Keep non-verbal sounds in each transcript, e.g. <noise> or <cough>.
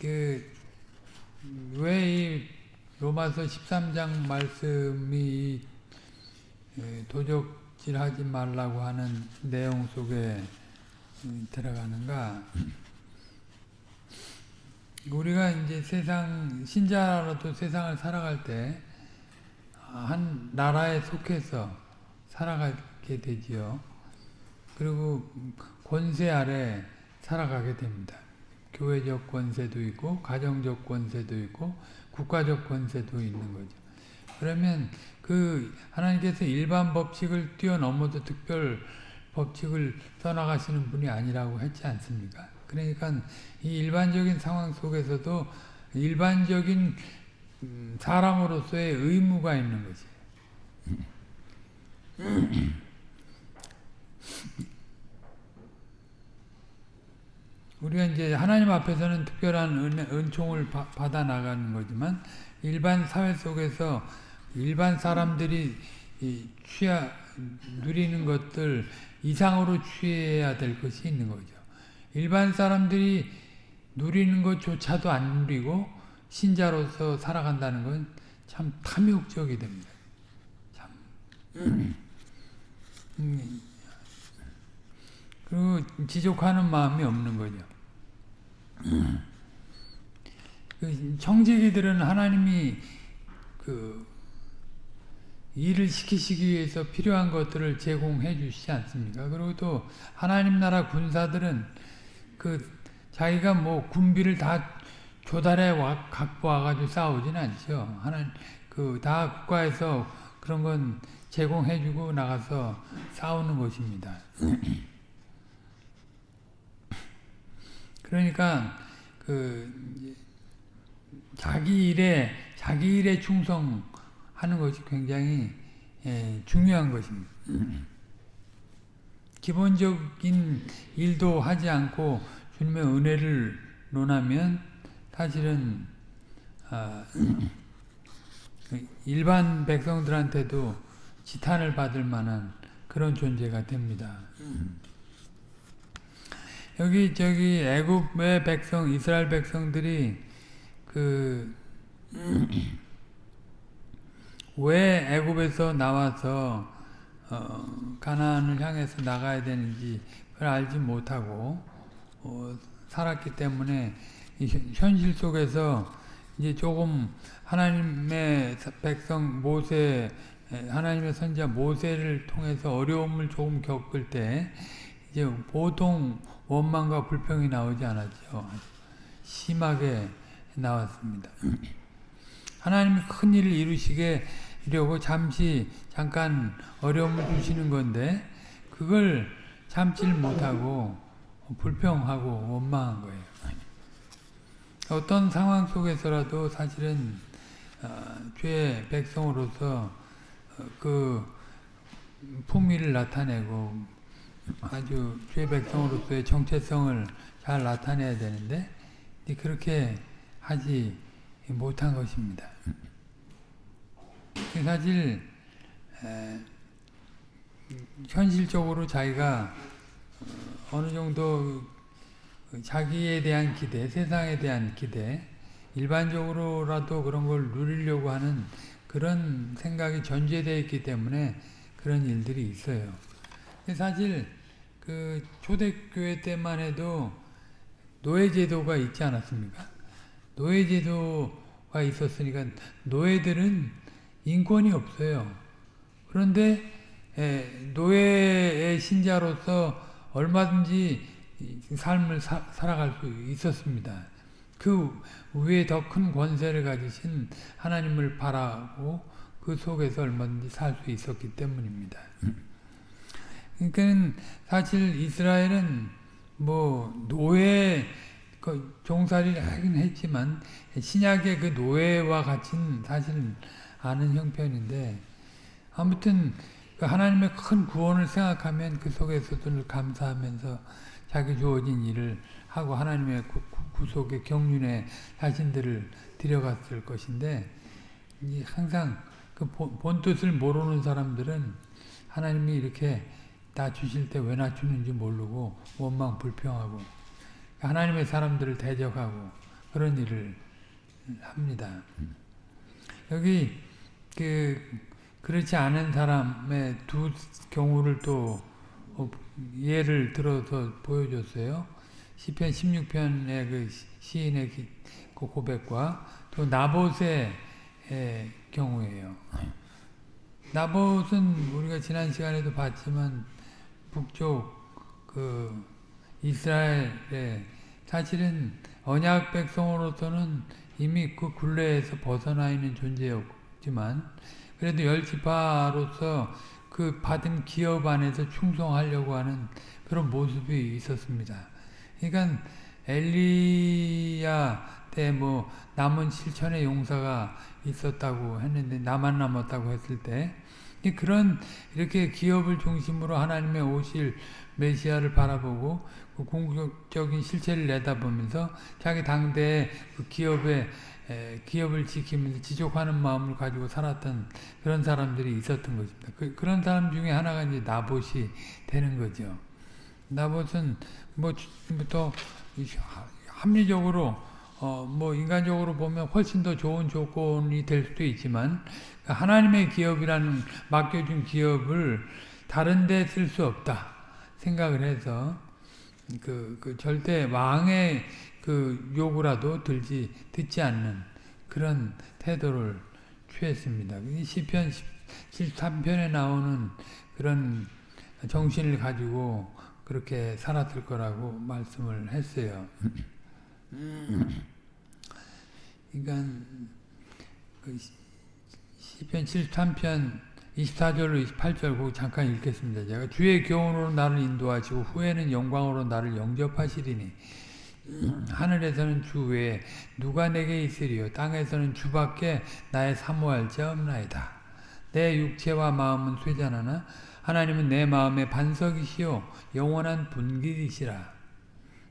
그왜 이 로마서 13장 말씀이 도적질하지 말라고 하는 내용 속에 들어가는가? 우리가 이제 세상 신자로도 세상을 살아갈 때 한 나라에 속해서 살아가게 되지요. 그리고 권세 아래 살아가게 됩니다. 교회적 권세도 있고 가정적 권세도 있고 국가적 권세도 있는 거죠. 그러면 그 하나님께서 일반 법칙을 뛰어넘어도 특별 법칙을 써나가시는 분이 아니라고 했지 않습니까? 그러니까 이 일반적인 상황 속에서도 일반적인 사람으로서의 의무가 있는 거지. <clears throat> <clears throat> 우리가 이제 하나님 앞에서는 특별한 은, 은총을 바, 받아 나가는 거지만 일반 사회 속에서 일반 사람들이 취하 누리는 것들 이상으로 취해야 될 것이 있는 거죠. 일반 사람들이 누리는 것조차도 안 누리고 신자로서 살아간다는 건 참 탐욕적이 됩니다. 참. 음. 그리고 지족하는 마음이 없는 거죠. 그 청지기들은 하나님이 그 일을 시키시기 위해서 필요한 것들을 제공해 주시지 않습니까? 그리고 또 하나님 나라 군사들은 그 자기가 뭐 군비를 다 조달해 와, 갖고 와가지고 싸우진 않죠. 하나님, 그, 다 국가에서 그런 건 제공해주고 나가서 싸우는 것입니다. 그러니까, 그, 자기 일에, 자기 일에 충성하는 것이 굉장히 예, 중요한 것입니다. <clears throat> 기본적인 일도 하지 않고 주님의 은혜를 논하면 사실은 아, <clears throat> 일반 백성들한테도 지탄을 받을 만한 그런 존재가 됩니다. 여기 저기 애굽의 백성 이스라엘 백성들이 그 <clears throat> 왜 애굽에서 나와서 어, 가나안을 향해서 나가야 되는지 그걸 알지 못하고 어, 살았기 때문에 현실 속에서 이제 조금 하나님의 백성 모세 하나님의 선자 모세를 통해서 어려움을 조금 겪을 때 이제 보통 원망과 불평이 나오지 않았죠. 심하게 나왔습니다. <clears throat> 하나님이 큰 일을 이루시게려고 잠시 잠깐 어려움을 주시는 건데 그걸 참지를 못하고 불평하고 원망한 거예요. 어떤 상황 속에서라도 사실은 어, 죄의 백성으로서 어, 그 품위를 나타내고 아주 죄의 백성으로서의 정체성을 잘 나타내야 되는데 그렇게 하지 못한 것입니다. 사실 에, 현실적으로 자기가 어느 정도 자기에 대한 기대, 세상에 대한 기대, 일반적으로라도 그런 걸 누리려고 하는 그런 생각이 전제되어 있기 때문에 그런 일들이 있어요. 사실 그 초대교회 때만 해도 노예제도가 있지 않았습니까? 노예제도가 있었으니까 노예들은 인권이 없어요. 그런데 노예의 신자로서 얼마든지 삶을 사, 살아갈 수 있었습니다. 그 위에 더 큰 권세를 가지신 하나님을 바라고 그 속에서 얼마든지 살 수 있었기 때문입니다. 그러니까 사실 이스라엘은 뭐 노예 그 종살이를 하긴 했지만 신약의 그 노예와 같은 사실은 아는 형편인데 아무튼 그 하나님의 큰 구원을 생각하면 그 속에서도 감사하면서 자기 주어진 일을 하고 하나님의 구속의 경륜에 자신들을 들여갔을 것인데 항상 그 본 뜻을 모르는 사람들은 하나님이 이렇게 낮추실 때 왜 낮추는지 모르고 원망 불평하고 하나님의 사람들을 대적하고 그런 일을 합니다. 여기 그 그렇지 않은 사람의 두 경우를 또 어, 예를 들어서 보여줬어요. 시편 16편의 그 시인의 그 고백과 또 나봇의 경우예요. 나봇은 우리가 지난 시간에도 봤지만 북쪽 그 이스라엘의 사실은 언약 백성으로서는 이미 그 굴레에서 벗어나 있는 존재였지만 그래도 열 지파로서 그 받은 기업 안에서 충성하려고 하는 그런 모습이 있었습니다. 그러니까 엘리야 때 뭐 남은 실천의 용사가 있었다고 했는데 나만 남았다고 했을 때 그런 이렇게 기업을 중심으로 하나님의 오실 메시아를 바라보고 그 궁극적인 실체를 내다보면서 자기 당대의 그 기업의 기업을 지키면서 지족하는 마음을 가지고 살았던 그런 사람들이 있었던 것입니다. 그, 런 사람 중에 하나가 이제 나봇이 되는 거죠. 나봇은 뭐부터 합리적으로 어, 뭐 인간적으로 보면 훨씬 더 좋은 조건이 될 수도 있지만 하나님의 기업이라는 맡겨준 기업을 다른 데 쓸 수 없다 생각을 해서 그, 그 절대 왕의 그 요구라도 들지 듣지 않는 그런 태도를 취했습니다. 시편 73편에 나오는 그런 정신을 가지고 그렇게 살았을 거라고 말씀을 했어요. 그러니까 그 시편 73편 24절로 28절 그 잠깐 읽겠습니다. 제가 주의 교훈으로 나를 인도하시고 후에는 영광으로 나를 영접하시리니 하늘에서는 주 외에 누가 내게 있으리요 땅에서는 주밖에 나의 사모할 자 없나이다. 내 육체와 마음은 쇠잔하나 하나님은 내 마음의 반석이시요 영원한 분기이시라.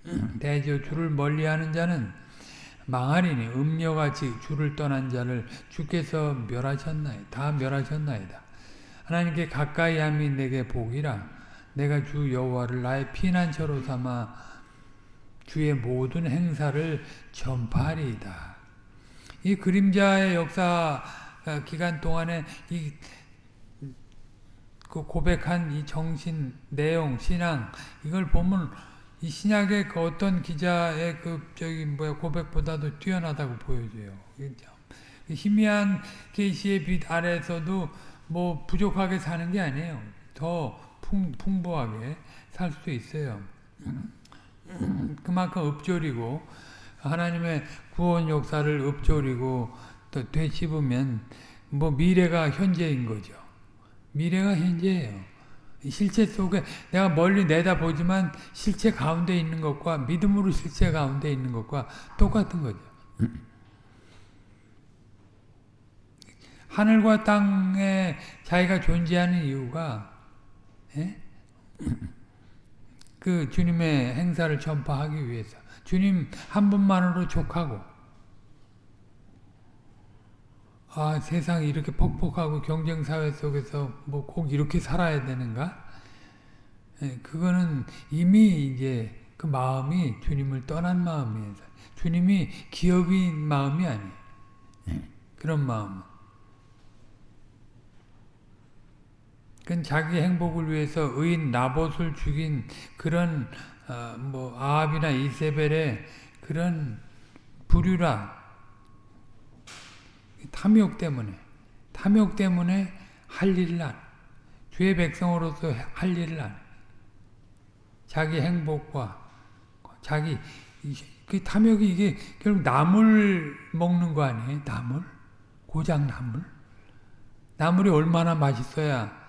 <clears throat> 대저 주를 멀리하는 자는 망하리니 음녀같이 주를 떠난 자를 주께서 멸하셨나이다. 다 멸하셨나이다. 하나님께 가까이 함이 내게 복이라. 내가 주 여호와를 나의 피난처로 삼아 주의 모든 행사를 전파하리이다. 이 그림자의 역사 기간 동안에 이 그 고백한 이 정신, 내용, 신앙 이걸 보면 이 신약의 그 어떤 기자의 그 저기 뭐야 고백보다도 뛰어나다고 보여져요. 희미한 계시의 빛 아래서도 뭐 부족하게 사는 게 아니에요. 더 풍, 풍부하게 살수 있어요. <clears throat> 그만큼 읊조리고 하나님의 구원 역사를 읊조리고 또 되씹으면 뭐 미래가 현재인 거죠. 미래가 현재예요. 실체 속에 내가 멀리 내다보지만 실체 가운데 있는 것과 믿음으로 실체 가운데 있는 것과 똑같은 거죠. <clears throat> 하늘과 땅에 자기가 존재하는 이유가 예? <clears throat> 그 주님의 행사를 전파하기 위해서 주님 한 분만으로 족하고 아 세상이 이렇게 퍽퍽하고 경쟁사회 속에서 뭐 꼭 이렇게 살아야 되는가? 예, 그거는 이미 이제 그 마음이 주님을 떠난 마음이에요. 주님이 기업인 마음이 아니에요. 예, 그런 마음은. 그건 자기 행복을 위해서 의인 나봇을 죽인 그런 어, 뭐 아합이나 이세벨의 그런 부류라 탐욕 때문에 탐욕 때문에 할 일을 안 주의 백성으로서 할 일을 안 자기 행복과 자기 그 탐욕이 이게 결국 나물 먹는 거 아니에요? 나물 고장 나물 나물이 얼마나 맛있어야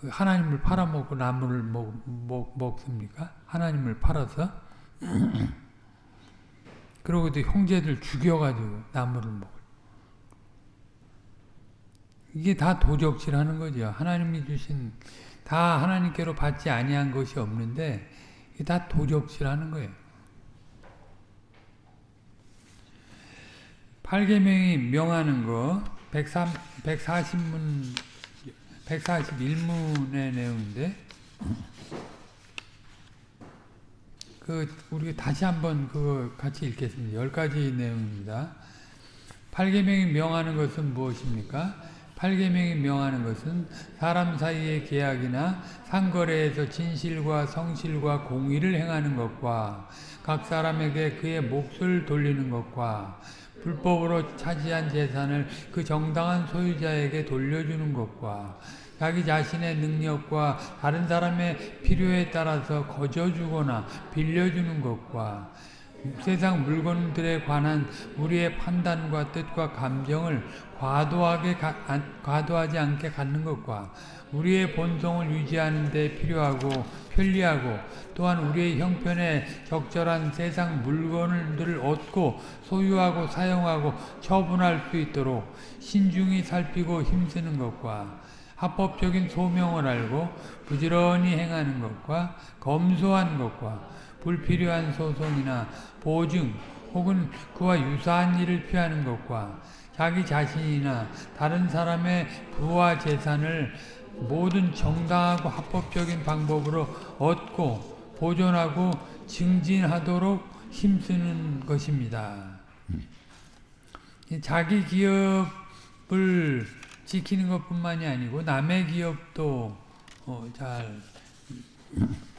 그 하나님을 팔아먹고 나무를 먹, 먹, 먹습니까? 하나님을 팔아서? <clears throat> 그러고도 형제들 죽여가지고 나무를 먹어. 이게 다 도적질하는 거죠. 하나님이 주신 다 하나님께로 받지 아니한 것이 없는데 이게 다 도적질하는 거예요. 8계명이 명하는 거 140문 141문의 내용인데 그 우리 다시 한번 그거 같이 읽겠습니다. 열 가지 내용입니다. 팔계명이 명하는 것은 무엇입니까? 팔계명이 명하는 것은 사람 사이의 계약이나 상거래에서 진실과 성실과 공의를 행하는 것과 각 사람에게 그의 몫을 돌리는 것과 불법으로 차지한 재산을 그 정당한 소유자에게 돌려주는 것과 자기 자신의 능력과 다른 사람의 필요에 따라서 거저주거나 빌려주는 것과 세상 물건들에 관한 우리의 판단과 뜻과 감정을 과도하게 가, 과도하지 않게 갖는 것과 우리의 본성을 유지하는 데 필요하고 편리하고 또한 우리의 형편에 적절한 세상 물건들을 얻고 소유하고 사용하고 처분할 수 있도록 신중히 살피고 힘쓰는 것과 합법적인 소명을 알고 부지런히 행하는 것과 검소한 것과 불필요한 소송이나 보증 혹은 그와 유사한 일을 피하는 것과 자기 자신이나 다른 사람의 부와 재산을 모든 정당하고 합법적인 방법으로 얻고 보존하고 증진하도록 힘쓰는 것입니다. 자기 기업을 지키는 것뿐만이 아니고 남의 기업도 어, 잘 어,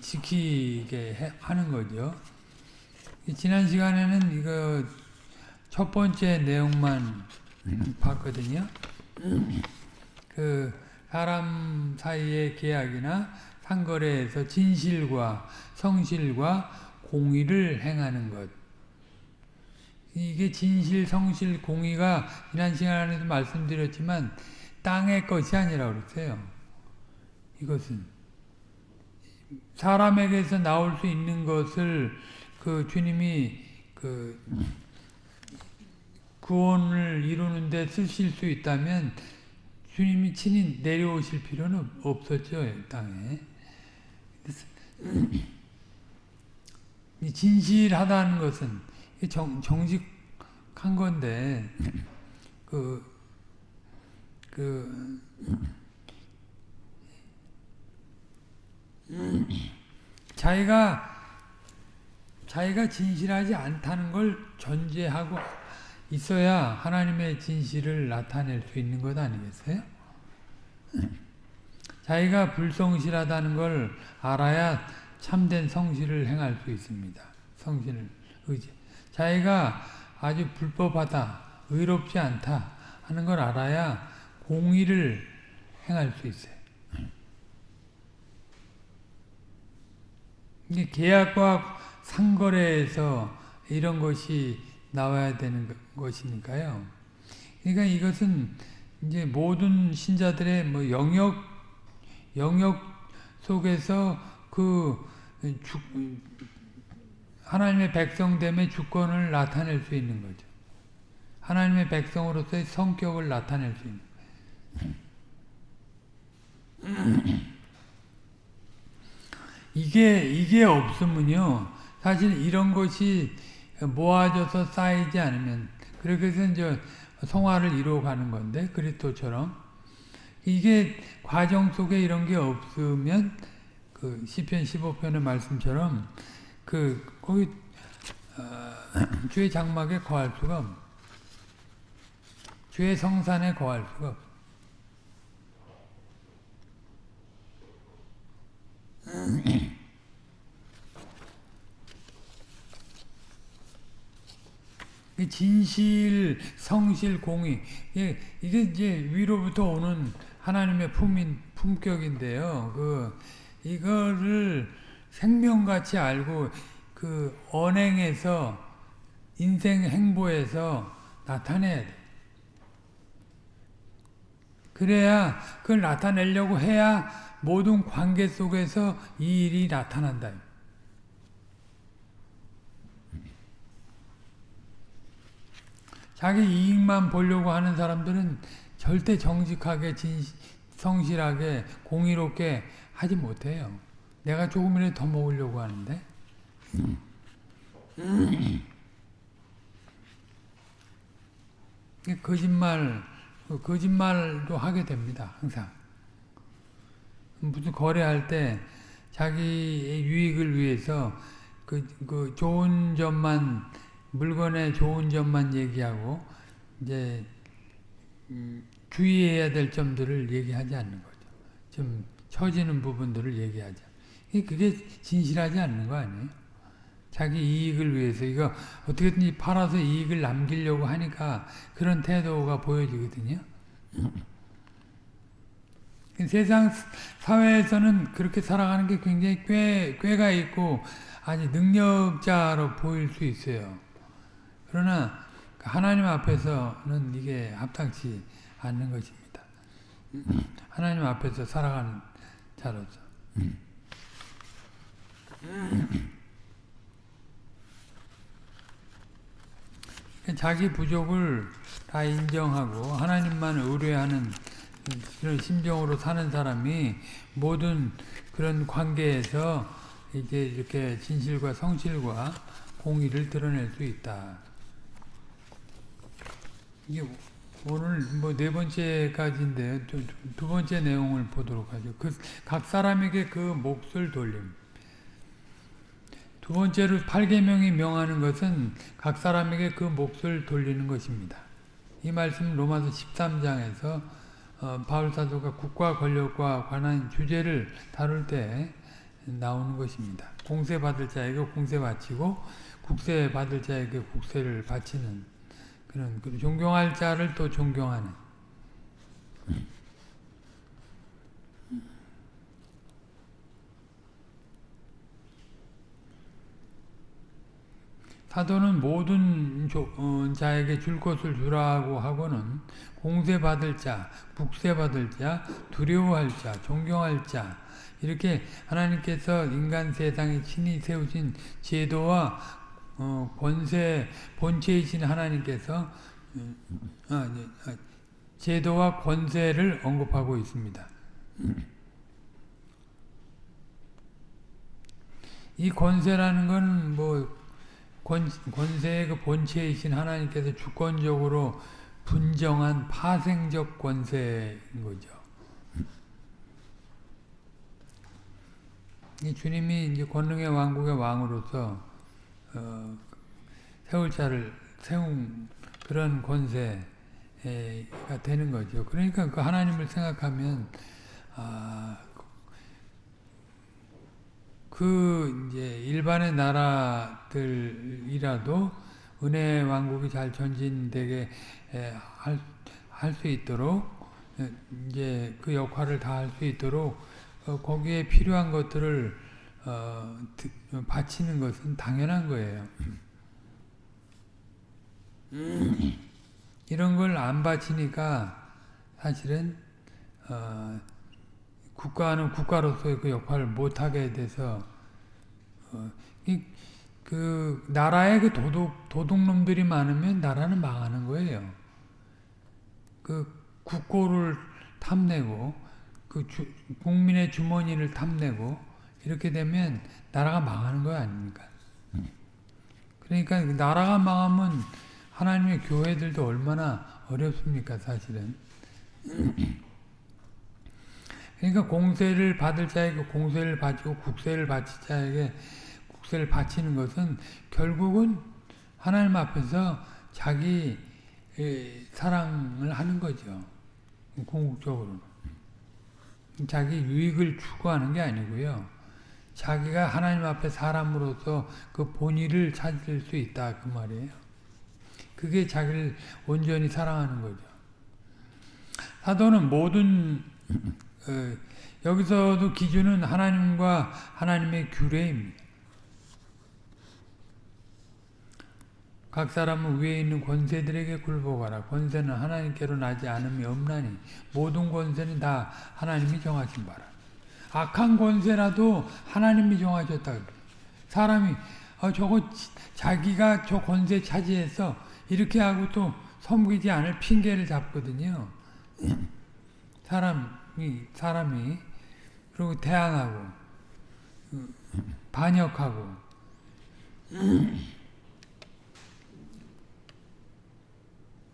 지키게 하는 거죠. 지난 시간에는 이거 첫 번째 내용만 봤거든요. 그 사람 사이의 계약이나 상거래에서 진실과 성실과 공의를 행하는 것. 이게 진실, 성실, 공의가 지난 시간에도 말씀드렸지만 땅의 것이 아니라 그랬어요. 이것은 사람에게서 나올 수 있는 것을 그 주님이 그 구원을 이루는데 쓰실 수 있다면 주님이 친히 내려오실 필요는 없었죠 땅에. 진실하다는 것은 정, 정직한 건데 그, 그 자기가 자기가 진실하지 않다는 걸 전제하고 있어야 하나님의 진실을 나타낼 수 있는 것 아니겠어요? 자기가 불성실하다는 걸 알아야 참된 성실을 행할 수 있습니다. 성실을 의지. 자기가 아주 불법하다, 의롭지 않다 하는 걸 알아야 공의를 행할 수 있어요. 계약과 상거래에서 이런 것이 나와야 되는 것이니까요. 그러니까 이것은 이제 모든 신자들의 뭐 영역 영역 속에서 그 주, 하나님의 백성됨의 주권을 나타낼 수 있는 거죠. 하나님의 백성으로서의 성격을 나타낼 수 있는. 이게 이게 없으면요. 사실 이런 것이 모아져서 쌓이지 않으면 그렇게 해서 이제 성화를 이루어가는 건데 그리스도처럼 이게 과정 속에 이런 게 없으면 그 시편 15편의 말씀처럼 그 거기 어, <clears throat> 주의 장막에 거할 수가 없. 주의 성산에 거할 수가 없. 진실, 성실, 공의 이게, 이게 이제 위로부터 오는 하나님의 품인 품격인데요. 그 이거를 생명같이 알고 그 언행에서 인생 행보에서 나타내야 돼. 그래야 그걸 나타내려고 해야 모든 관계 속에서 이 일이 나타난다. 자기 이익만 보려고 하는 사람들은 절대 정직하게 진, 성실하게 공의롭게 하지 못해요. 내가 조금이라도 더 먹으려고 하는데 거짓말 거짓말도 하게 됩니다. 항상 무슨 거래할 때 자기의 유익을 위해서 그, 그 좋은 점만 물건의 좋은 점만 얘기하고 이제 음, 주의해야 될 점들을 얘기하지 않는 거죠. 좀 처지는 부분들을 얘기하자. 그게 진실하지 않는 거 아니에요? 자기 이익을 위해서 이거 어떻게든지 팔아서 이익을 남기려고 하니까 그런 태도가 보여지거든요. 세상 사회에서는 그렇게 살아가는 게 굉장히 꽤, 꾀가 있고 아주 능력자로 보일 수 있어요. 그러나 하나님 앞에서는 이게 합당치 않는 것입니다. 하나님 앞에서 살아가는 자로서. 자기 부족을 다 인정하고 하나님만 의뢰하는 그런 심정으로 사는 사람이 모든 그런 관계에서 이제 이렇게 진실과 성실과 공의를 드러낼 수 있다. 이게 오늘 뭐 네 번째까지인데 두, 두 번째 내용을 보도록 하죠. 그 각 사람에게 그 몫을 돌림. 두 번째로 8계명이 명하는 것은 각 사람에게 그 몫을 돌리는 것입니다. 이 말씀 로마서 13장에서 어, 바울 사도가 국가 권력과 관한 주제를 다룰 때 나오는 것입니다. 공세 받을 자에게 공세 바치고 국세 받을 자에게 국세를 바치는 그런 존경할 자를 또 존경하는. 사도는 모든 어, 자에게 줄 것을 주라고 하고는 공세받을 자, 북세받을 자, 두려워할 자, 존경할 자 이렇게 하나님께서 인간 세상에 친히 세우신 제도와 어, 권세 본체이신 하나님께서 아, 제도와 권세를 언급하고 있습니다. 이 권세라는 건뭐 권, 권세의 그 본체이신 하나님께서 주권적으로 분정한 파생적 권세인 거죠. 이 주님이 이제 권능의 왕국의 왕으로서 어, 세울 자를 세운 그런 권세가 되는 거죠. 그러니까 그 하나님을 생각하면 아, 그 이제 일반의 나라들이라도 은혜 왕국이 잘 전진되게 할 수 있도록 이제 그 역할을 다 할 수 있도록 어, 거기에 필요한 것들을 어, 바치는 것은 당연한 거예요. 이런 걸 안 바치니까 사실은 어, 국가는 국가로서의 그 역할을 못하게 돼서 어, 이, 그 나라에 그 도둑 도둑놈들이 많으면 나라는 망하는 거예요. 그 국고를 탐내고 그 주, 국민의 주머니를 탐내고 이렇게 되면 나라가 망하는 거 아닙니까? 그러니까 나라가 망하면 하나님의 교회들도 얼마나 어렵습니까, 사실은. <clears throat> 그러니까 공세를 받을 자에게 공세를 바치고 국세를 바칠 자에게 국세를 바치는 것은 결국은 하나님 앞에서 자기 사랑을 하는 거죠. 궁극적으로는. 자기 유익을 추구하는 게 아니고요. 자기가 하나님 앞에 사람으로서 그 본의를 찾을 수 있다 그 말이에요. 그게 자기를 온전히 사랑하는 거죠. 사도는 모든 어, 여기서도 기준은 하나님과 하나님의 규례입니다. 각 사람은 위에 있는 권세들에게 굴복하라. 권세는 하나님께로 나지 않음이 없나니 모든 권세는 다 하나님이 정하신 바라. 악한 권세라도 하나님이 정하셨다. 사람이 어, 저거 자기가 저 권세 차지해서 이렇게 하고 또 섬기지 않을 핑계를 잡거든요. 사람 사람이 그리고 대항하고 반역하고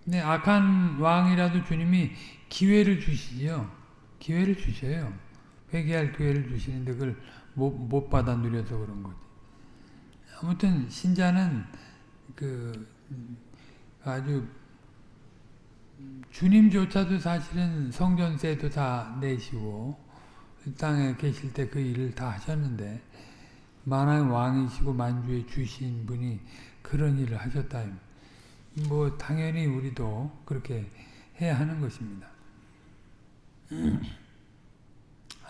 네, 악한 왕이라도 주님이 기회를 주시죠. 기회를 주셔요. 회개할 기회를 주시는데 그걸 못, 못 받아 누려서 그런 거지. 아무튼 신자는 그 아주 주님조차도 사실은 성전세도 다 내시고 이 땅에 계실 때 그 일을 다 하셨는데 만왕의 왕이시고 만주의 주신 분이 그런 일을 하셨다. 뭐 당연히 우리도 그렇게 해야 하는 것입니다.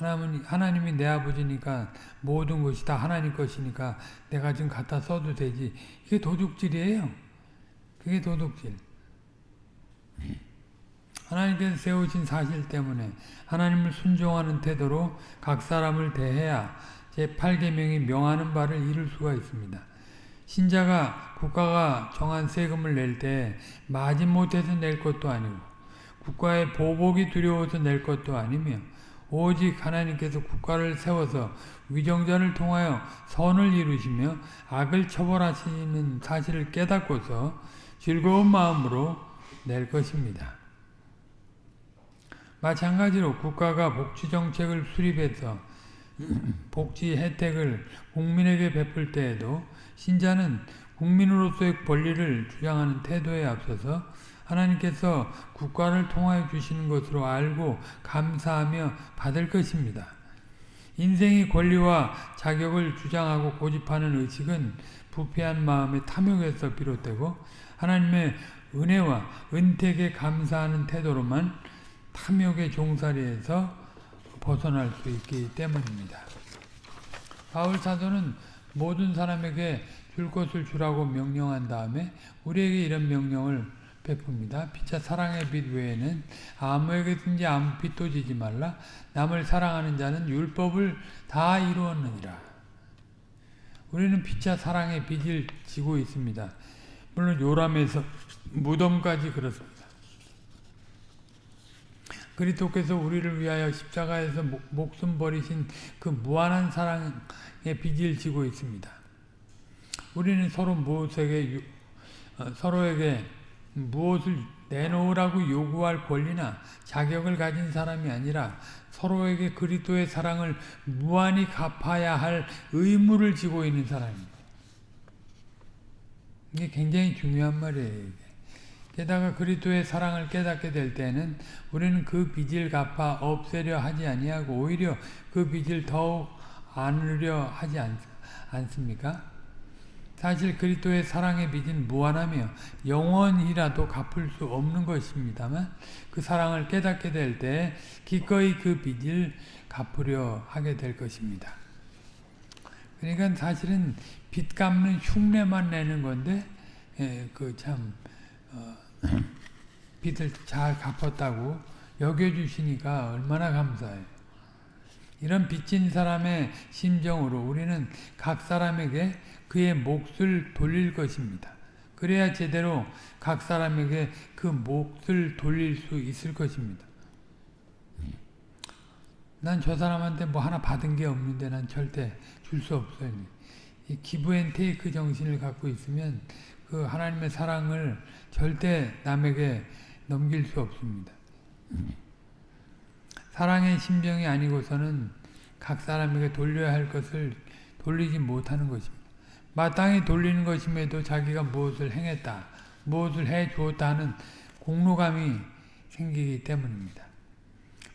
하나님이, 하나님이 내 아버지니까 모든 것이 다 하나님 것이니까 내가 지금 갖다 써도 되지. 이게 도둑질이에요. 그게 도둑질. 하나님께서 세우신 사실 때문에 하나님을 순종하는 태도로 각 사람을 대해야 제8계명이 명하는 바를 이룰 수가 있습니다. 신자가 국가가 정한 세금을 낼 때 마지못해서 낼 것도 아니고 국가의 보복이 두려워서 낼 것도 아니며 오직 하나님께서 국가를 세워서 위정자를 통하여 선을 이루시며 악을 처벌하시는 사실을 깨닫고서 즐거운 마음으로 낼 것입니다. 마찬가지로 국가가 복지정책을 수립해서 <clears throat> 복지 혜택을 국민에게 베풀 때에도 신자는 국민으로서의 권리를 주장하는 태도에 앞서서 하나님께서 국가를 통하여 주시는 것으로 알고 감사하며 받을 것입니다. 인생의 권리와 자격을 주장하고 고집하는 의식은 부패한 마음의 탐욕에서 비롯되고 하나님의 은혜와 은택에 감사하는 태도로만 탐욕의 종살이에서 벗어날 수 있기 때문입니다. 바울 사도는 모든 사람에게 줄 것을 주라고 명령한 다음에 우리에게 이런 명령을 베풉니다. 피차 사랑의 빛 외에는 아무에게든지 아무 빛도 지지 말라. 남을 사랑하는 자는 율법을 다 이루었느니라. 우리는 피차 사랑의 빛을 지고 있습니다. 물론 요람에서 무덤까지 그렇습니다. 그리스도께서 우리를 위하여 십자가에서 목숨 버리신 그 무한한 사랑의 빚을 지고 있습니다. 우리는 서로 무엇에게 어, 서로에게 무엇을 내놓으라고 요구할 권리나 자격을 가진 사람이 아니라 서로에게 그리스도의 사랑을 무한히 갚아야 할 의무를 지고 있는 사람입니다. 이게 굉장히 중요한 말이에요. 게다가 그리스도의 사랑을 깨닫게 될 때는 우리는 그 빚을 갚아 없애려 하지 아니하고 오히려 그 빚을 더욱 안으려 하지 않, 않습니까? 사실 그리스도의 사랑의 빚은 무한하며 영원이라도 갚을 수 없는 것입니다만 그 사랑을 깨닫게 될 때 기꺼이 그 빚을 갚으려 하게 될 것입니다. 그러니까 사실은 빚 갚는 흉내만 내는 건데 예, 그참 어, 빚을 잘 갚았다고 여겨주시니까 얼마나 감사해요. 이런 빚진 사람의 심정으로 우리는 각 사람에게 그의 몫을 돌릴 것입니다. 그래야 제대로 각 사람에게 그 몫을 돌릴 수 있을 것입니다. 난 저 사람한테 뭐 하나 받은 게 없는데 난 절대 줄 수 없어요. 이 give and take 정신을 갖고 있으면 그 하나님의 사랑을 절대 남에게 넘길 수 없습니다. 사랑의 심정이 아니고서는 각 사람에게 돌려야 할 것을 돌리지 못하는 것입니다. 마땅히 돌리는 것임에도 자기가 무엇을 행했다, 무엇을 해 주었다 는 공로감이 생기기 때문입니다.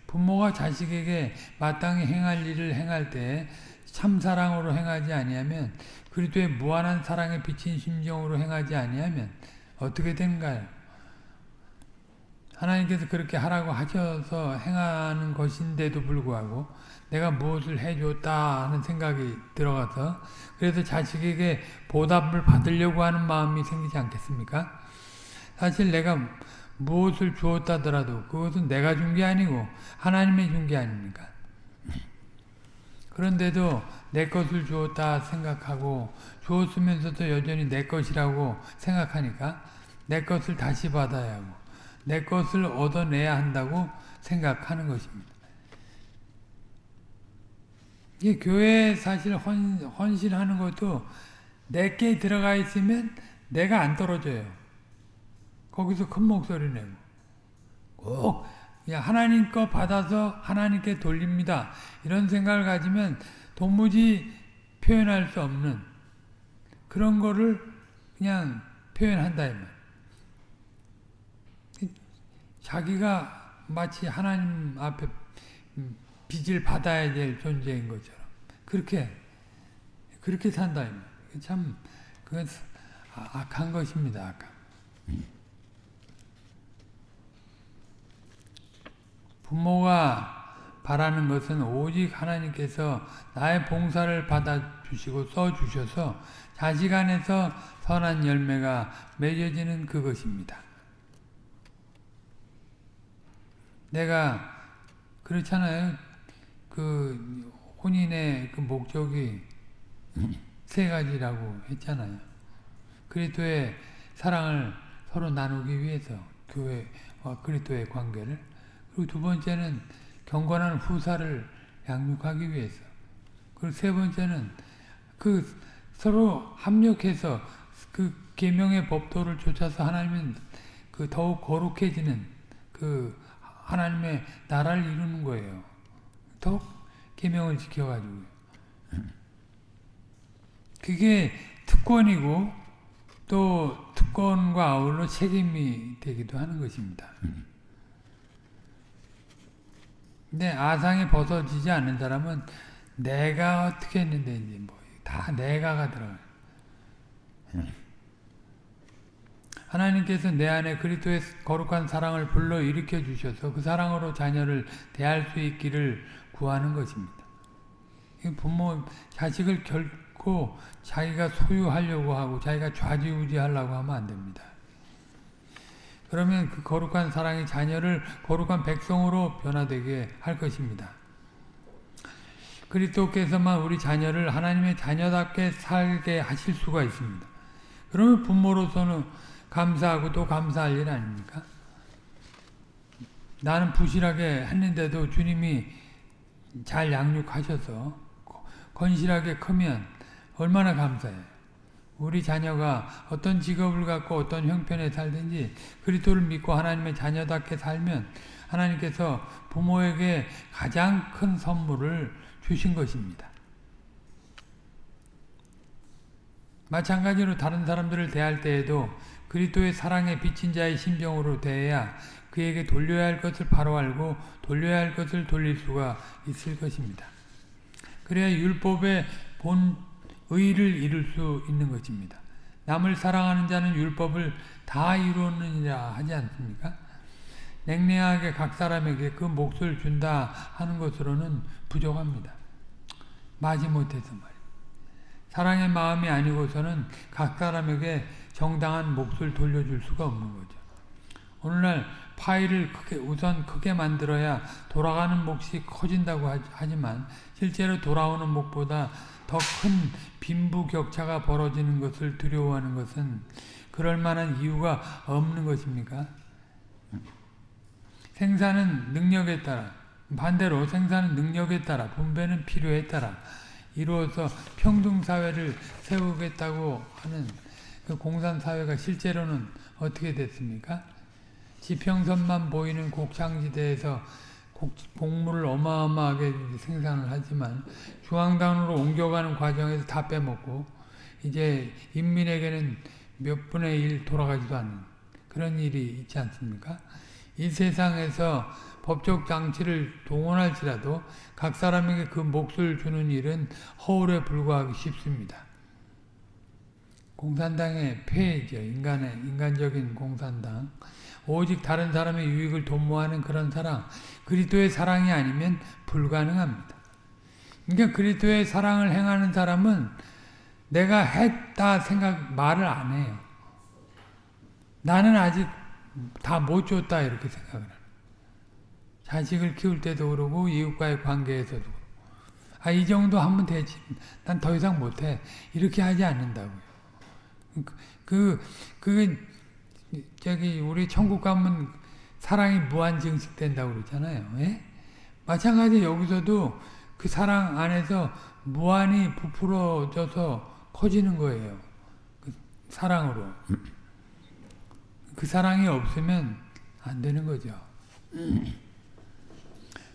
부모가 자식에게 마땅히 행할 일을 행할 때 참사랑으로 행하지 아니하면 그리스도의 무한한 사랑에 비친 심정으로 행하지 아니하면 어떻게 된가요? 하나님께서 그렇게 하라고 하셔서 행하는 것인데도 불구하고 내가 무엇을 해줬다 하는 생각이 들어가서 그래서 자식에게 보답을 받으려고 하는 마음이 생기지 않겠습니까? 사실 내가 무엇을 주었다더라도 그것은 내가 준 게 아니고 하나님이 준 게 아닙니까? 그런데도 내 것을 주었다 생각하고 주었으면서도 여전히 내 것이라고 생각하니까 내 것을 다시 받아야 하고 내 것을 얻어내야 한다고 생각하는 것입니다. 이 교회에 사실 헌, 헌신하는 것도 내게 들어가 있으면 내가 안 떨어져요. 거기서 큰 목소리 내고 꼭 하나님 거 받아서 하나님께 돌립니다. 이런 생각을 가지면 도무지 표현할 수 없는 그런 거를 그냥 표현한다. 이 말. 자기가 마치 하나님 앞에 빚을 받아야 될 존재인 것처럼 그렇게 그렇게 산다. 참 그건 악한 것입니다. 악한. 부모가 바라는 것은 오직 하나님께서 나의 봉사를 받아주시고 써주셔서 자식 안에서 선한 열매가 맺어지는 그것입니다. 내가 그렇잖아요. 그 혼인의 그 목적이 세 가지라고 했잖아요. 그리스도의 사랑을 서로 나누기 위해서 교회와 그리스도의 관계를 그리고 두 번째는 경건한 후사를 양육하기 위해서 그리고 세 번째는 그 서로 합력해서 그 계명의 법도를 쫓아서 하나님은 그 더욱 거룩해지는 그 하나님의 나라를 이루는 거예요. 더욱 계명을 지켜가지고 그게 특권이고 또 특권과 아울러 책임이 되기도 하는 것입니다. 근데 아상이 벗어지지 않는 사람은 내가 어떻게 했는데 이제 뭐 다 내가가 들어가요. 하나님께서 내 안에 그리스도의 거룩한 사랑을 불러 일으켜 주셔서 그 사랑으로 자녀를 대할 수 있기를 구하는 것입니다. 부모 자식을 결코 자기가 소유하려고 하고 자기가 좌지우지하려고 하면 안 됩니다. 그러면 그 거룩한 사랑이 자녀를 거룩한 백성으로 변화되게 할 것입니다. 그리스도께서만 우리 자녀를 하나님의 자녀답게 살게 하실 수가 있습니다. 그러면 부모로서는 감사하고 또 감사할 일 아닙니까? 나는 부실하게 했는데도 주님이 잘 양육하셔서 건실하게 크면 얼마나 감사해. 우리 자녀가 어떤 직업을 갖고 어떤 형편에 살든지 그리스도를 믿고 하나님의 자녀답게 살면 하나님께서 부모에게 가장 큰 선물을 주신 것입니다. 마찬가지로 다른 사람들을 대할 때에도 그리스도의 사랑에 비친 자의 심정으로 대해야 그에게 돌려야 할 것을 바로 알고 돌려야 할 것을 돌릴 수가 있을 것입니다. 그래야 율법의 본 의를 이룰 수 있는 것입니다. 남을 사랑하는 자는 율법을 다 이루느니라 하지 않습니까? 냉랭하게 각 사람에게 그 몫을 준다 하는 것으로는 부족합니다. 마지못해서 말이에요. 사랑의 마음이 아니고서는 각 사람에게 정당한 몫을 돌려줄 수가 없는 거죠. 오늘날 파일을 크게, 우선 크게 만들어야 돌아가는 몫이 커진다고 하지만 실제로 돌아오는 몫보다 더 큰 빈부 격차가 벌어지는 것을 두려워하는 것은 그럴 만한 이유가 없는 것입니까? 생산은 능력에 따라 반대로 생산은 능력에 따라 분배는 필요에 따라 이루어서 평등사회를 세우겠다고 하는 그 공산사회가 실제로는 어떻게 됐습니까? 지평선만 보이는 곡창지대에서 곡물을 어마어마하게 생산을 하지만 중앙단으로 옮겨가는 과정에서 다 빼먹고 이제 인민에게는 몇 분의 일 돌아가지도 않는 그런 일이 있지 않습니까? 이 세상에서 법적 장치를 동원할지라도 각 사람에게 그 몫을 주는 일은 허울에 불과하기 쉽습니다. 공산당의 폐해죠. 인간의, 인간적인 공산당. 오직 다른 사람의 유익을 도모하는 그런 사랑. 그리스도의 사랑이 아니면 불가능합니다. 그러니까 그리스도의 사랑을 행하는 사람은 내가 했다 생각, 말을 안 해요. 나는 아직 다 못 줬다 이렇게 생각을 해요. 자식을 키울 때도 그러고 이웃과의 관계에서도 아, 이 정도 하면 되지. 난 더 이상 못해. 이렇게 하지 않는다고요. 그, 그, 저기, 우리 천국 가면 사랑이 무한 증식된다고 그러잖아요. 예? 마찬가지 여기서도 그 사랑 안에서 무한히 부풀어져서 커지는 거예요. 그 사랑으로. 그 사랑이 없으면 안 되는 거죠.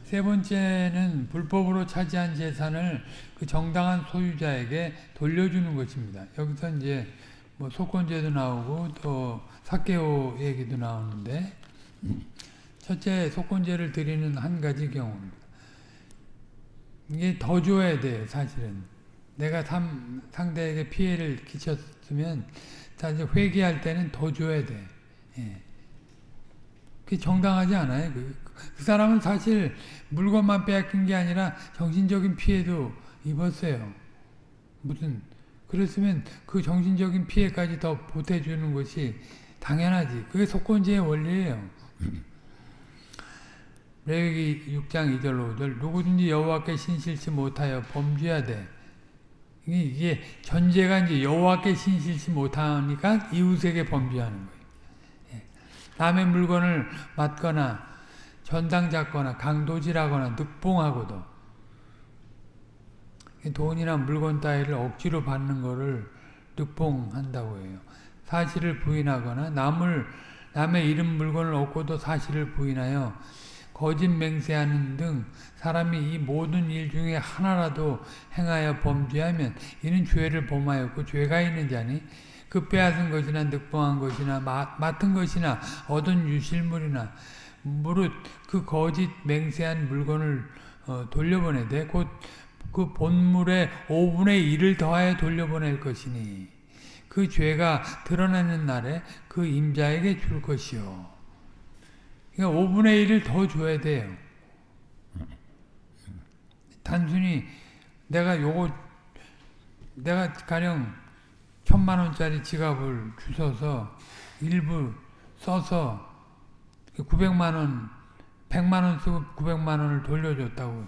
세 번째는 불법으로 차지한 재산을 그 정당한 소유자에게 돌려주는 것입니다. 여기서 이제 뭐 속건제도 나오고 또 사케오 얘기도 나오는데 첫째 속건제를 드리는 한 가지 경우입니다. 이게 더 줘야 돼요, 사실은. 내가 삼, 상대에게 피해를 끼쳤으면 사실 회개할 때는 더 줘야 돼. 예. 그게 정당하지 않아요. 그, 그 사람은 사실 물건만 빼앗긴 게 아니라 정신적인 피해도 입었어요. 무슨 그랬으면 그 정신적인 피해까지 더 보태주는 것이 당연하지. 그게 속건제의 원리예요. 레위기 6장 2절 5절 누구든지 여호와께 신실치 못하여 범죄하되 이게 전제가 이제 여호와께 신실치 못하니까 이웃에게 범죄하는 거예요. 예. 남의 물건을 맞거나 전당 잡거나 강도질하거나 늑봉하고도 돈이나 물건 따위를 억지로 받는 것을 늑봉한다고 해요. 사실을 부인하거나 남을 남의 이름 물건을 얻고도 사실을 부인하여 거짓 맹세하는 등 사람이 이 모든 일 중에 하나라도 행하여 범죄하면 이는 죄를 범하였고 죄가 있는 자니 그 빼앗은 것이나 늑봉한 것이나 마, 맡은 것이나 얻은 유실물이나 무릇 그 거짓 맹세한 물건을 어, 돌려보내되 곧 그 본물의 5분의 1을 더하여 돌려보낼 것이니 그 죄가 드러나는 날에 그 임자에게 줄 것이요. 그러니까 5분의 1을 더 줘야 돼요. 단순히 내가 요거 내가 가령 천만 원짜리 지갑을 주셔서 일부 써서 900만 원, 100만 원 쓰고 900만 원을 돌려줬다고.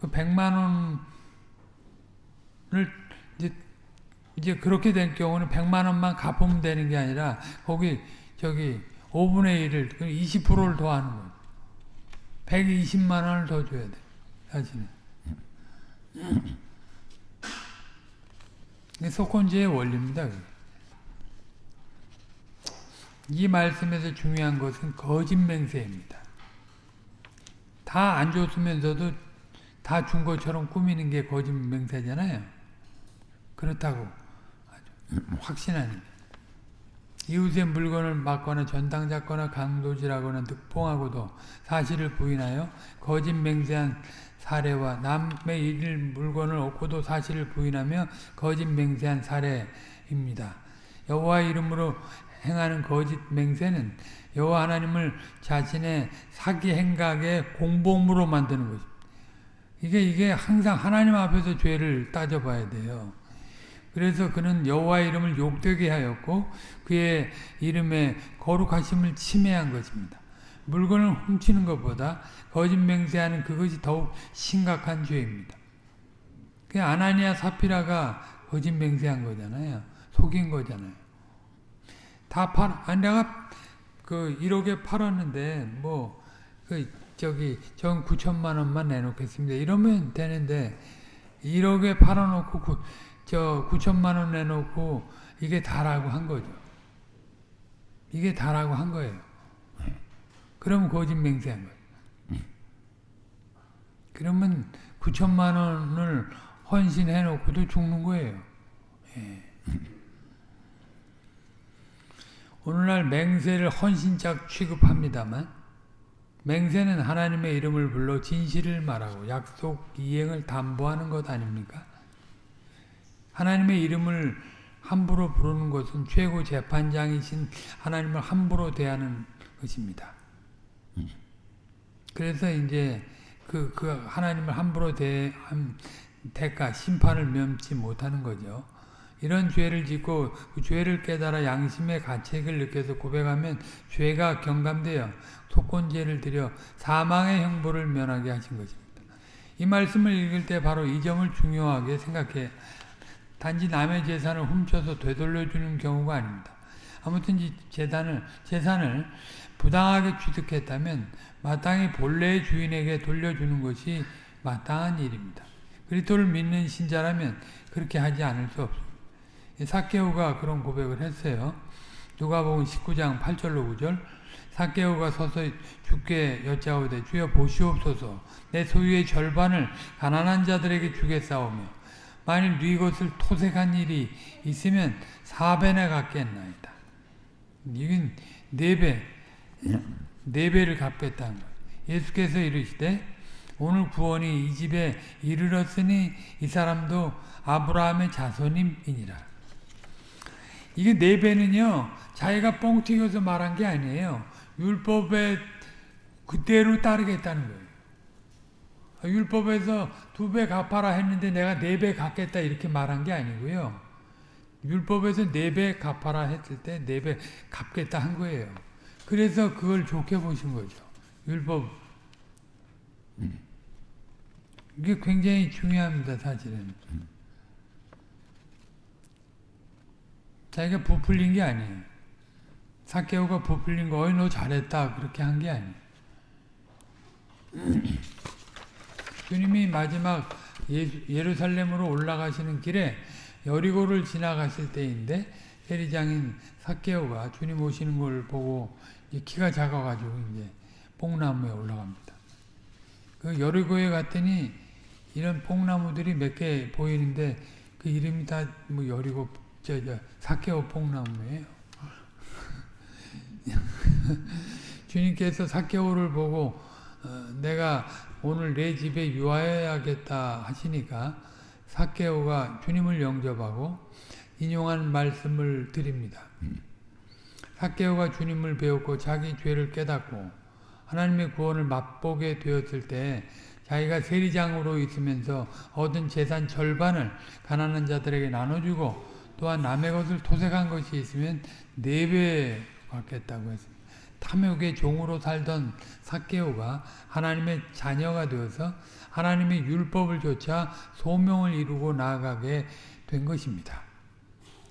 그 100만 원을 이제 이제 그렇게 된 경우는 100만 원만 갚으면 되는 게 아니라 거기 저기 5분의 1을 20%를 더하는 거예요. 120만 원을 더 줘야 돼. 사실은. 속건제의 원리입니다. 이 말씀에서 중요한 것은 거짓 맹세입니다. 다 안 줬으면서도 다 준 것처럼 꾸미는 게 거짓 맹세잖아요. 그렇다고 확신하는 이웃의 물건을 막거나 전당 잡거나 강도질하거나 늑봉하고도 사실을 부인하여 거짓 맹세한 사례와 남의 일 물건을 얻고도 사실을 부인하며 거짓 맹세한 사례입니다. 여호와 이름으로 행하는 거짓 맹세는 여호와 하나님을 자신의 사기 행각의 공범으로 만드는 것입니다. 이게 이게 항상 하나님 앞에서 죄를 따져봐야 돼요. 그래서 그는 여호와 이름을 욕되게 하였고 그의 이름의 거룩하심을 침해한 것입니다. 물건을 훔치는 것보다 거짓 맹세하는 그것이 더욱 심각한 죄입니다. 그 아나니아 사피라가 거짓 맹세한 거잖아요. 속인 거잖아요. 다 팔, 아 내가 그 1억에 팔았는데 뭐 그 저기 전 9천만 원만 내놓겠습니다. 이러면 되는데 1억에 팔아놓고 그, 저 9천만 원 내놓고 이게 다라고 한 거죠. 이게 다라고 한 거예요. 그러면 거짓 맹세한 거예요. 그러면 9천만 원을 헌신해 놓고도 죽는 거예요. 예. 오늘날 맹세를 헌신짝 취급합니다만 맹세는 하나님의 이름을 불러 진실을 말하고 약속 이행을 담보하는 것 아닙니까? 하나님의 이름을 함부로 부르는 것은 최고 재판장이신 하나님을 함부로 대하는 것입니다. 그래서 이제 그, 그 하나님을 함부로 대한 대가, 심판을 면치 못하는 거죠. 이런 죄를 짓고 그 죄를 깨달아 양심의 가책을 느껴서 고백하면 죄가 경감되어 속건죄를 드려 사망의 형벌을 면하게 하신 것입니다. 이 말씀을 읽을 때 바로 이 점을 중요하게 생각해 단지 남의 재산을 훔쳐서 되돌려주는 경우가 아닙니다. 아무튼 재산을, 재산을 부당하게 취득했다면 마땅히 본래의 주인에게 돌려주는 것이 마땅한 일입니다. 그리스도를 믿는 신자라면 그렇게 하지 않을 수 없습니다. 사케오가 그런 고백을 했어요. 누가복음 19장 8절로 9절 사개오가 서서 주께 여짜오되 주여 보시옵소서 내 소유의 절반을 가난한 자들에게 주겠사오며 만일 네 것을 토색한 일이 있으면 사배나 갚겠나이다. 이건 네 배, 네 배를 갚겠다는 거예요. 예수께서 이르시되 오늘 구원이 이 집에 이르렀으니 이 사람도 아브라함의 자손임이니라. 이게 네 배는요, 자기가 뻥 튀겨서 말한 게 아니에요. 율법에 그대로 따르겠다는 거예요. 율법에서 두 배 갚아라 했는데 내가 네 배 갚겠다 이렇게 말한 게 아니고요. 율법에서 네 배 갚아라 했을 때 네 배 갚겠다 한 거예요. 그래서 그걸 좋게 보신 거죠. 율법. 이게 굉장히 중요합니다, 사실은. 자기가 부풀린 게 아니에요. 사케오가 부풀린 거, 어이, 너 잘했다. 그렇게 한 게 아니에요. 주님이 마지막 예루살렘으로 올라가시는 길에 여리고를 지나가실 때인데 세리장인 사케오가 주님 오시는 걸 보고 키가 작아가지고 이제 뽕나무에 올라갑니다. 그 여리고에 갔더니 이런 뽕나무들이 몇 개 보이는데 그 이름이 다 뭐 여리고 저, 저 사케오 뽕나무예요. <laughs> 주님께서 사케오를 보고 어, 내가 오늘 내 집에 유하여야겠다 하시니까 사케오가 주님을 영접하고 인용한 말씀을 드립니다. 사케오가 주님을 배웠고 자기 죄를 깨닫고 하나님의 구원을 맛보게 되었을 때 자기가 세리장으로 있으면서 얻은 재산 절반을 가난한 자들에게 나눠주고 또한 남의 것을 토색한 것이 있으면 네 배 받겠다고 했습니다. 탐욕의 종으로 살던 사케오가 하나님의 자녀가 되어서 하나님의 율법을 조차 소명을 이루고 나아가게 된 것입니다.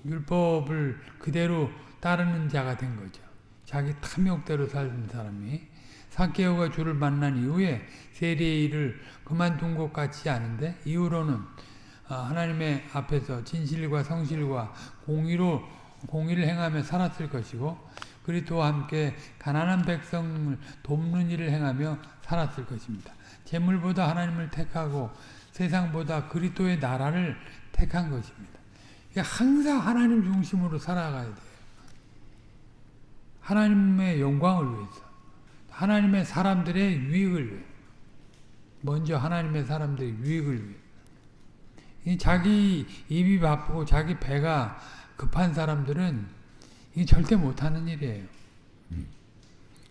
율법을 그대로 따르는 자가 된 거죠. 자기 탐욕대로 살던 사람이 사케오가 주를 만난 이후에 세리의 일을 그만둔 것 같지 않은데 이후로는 하나님의 앞에서 진실과 성실과 공의로 공의를 행하며 살았을 것이고 그리스도와 함께 가난한 백성을 돕는 일을 행하며 살았을 것입니다. 재물보다 하나님을 택하고 세상보다 그리스도의 나라를 택한 것입니다. 항상 하나님 중심으로 살아가야 돼요. 하나님의 영광을 위해서. 하나님의 사람들의 유익을 위해. 먼저 하나님의 사람들의 유익을 위해. 자기 입이 바쁘고 자기 배가 급한 사람들은 이 절대 못하는 일이에요.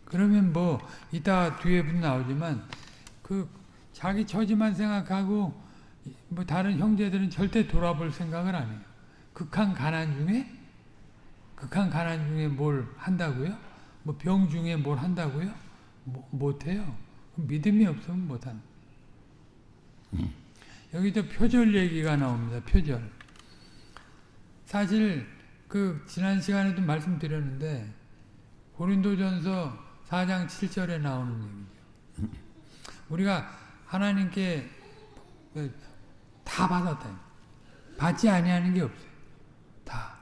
그러면 뭐 이따 뒤에 나오지만 그 자기 처지만 생각하고 뭐 다른 형제들은 절대 돌아볼 생각을 안 해요. 극한 가난 중에 극한 가난 중에 뭘 한다고요? 뭐 병 중에 뭘 한다고요? 뭐, 못해요. 믿음이 없으면 못하는. 여기도 표절 얘기가 나옵니다. 표절. 사실 그 지난 시간에도 말씀드렸는데 고린도전서 4장 7절에 나오는 얘기죠. 우리가 하나님께 다 받았다. 받지 아니하는 게 없어요. 다.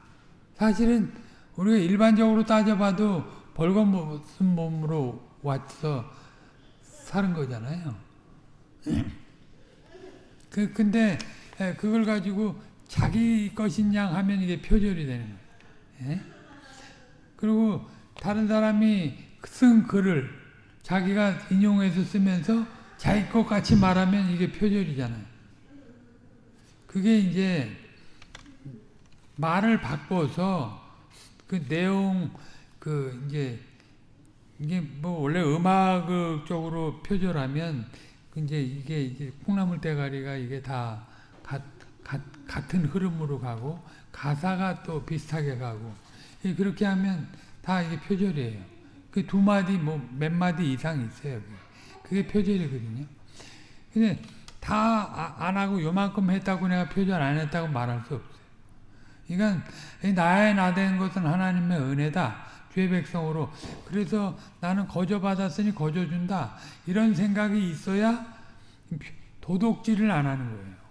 사실은 우리가 일반적으로 따져봐도 벌거벗은 몸으로 와서 사는 거잖아요. 그 근데 그걸 가지고 자기 것인 양 하면 이게 표절이 되는 거예요. 예? 그리고 다른 사람이 쓴 글을 자기가 인용해서 쓰면서 자기 것 같이 말하면 이게 표절이잖아요. 그게 이제 말을 바꿔서 그 내용 그 이제 이게 뭐 원래 음악적으로 표절하면 이제 이게 이제 콩나물 대가리가 이게 다 가, 가, 같은 흐름으로 가고 가사가 또 비슷하게 가고 그렇게 하면 다 이게 표절이에요. 그 두 마디 뭐 몇 마디 이상 있어요. 그게 표절이거든요. 근데 다 안 하고 요만큼 했다고 내가 표절 안 했다고 말할 수 없어요. 그러니까 나의 나된 것은 하나님의 은혜다. 죄 백성으로. 그래서 나는 거저 받았으니 거저 준다. 이런 생각이 있어야 도덕질을 안 하는 거예요.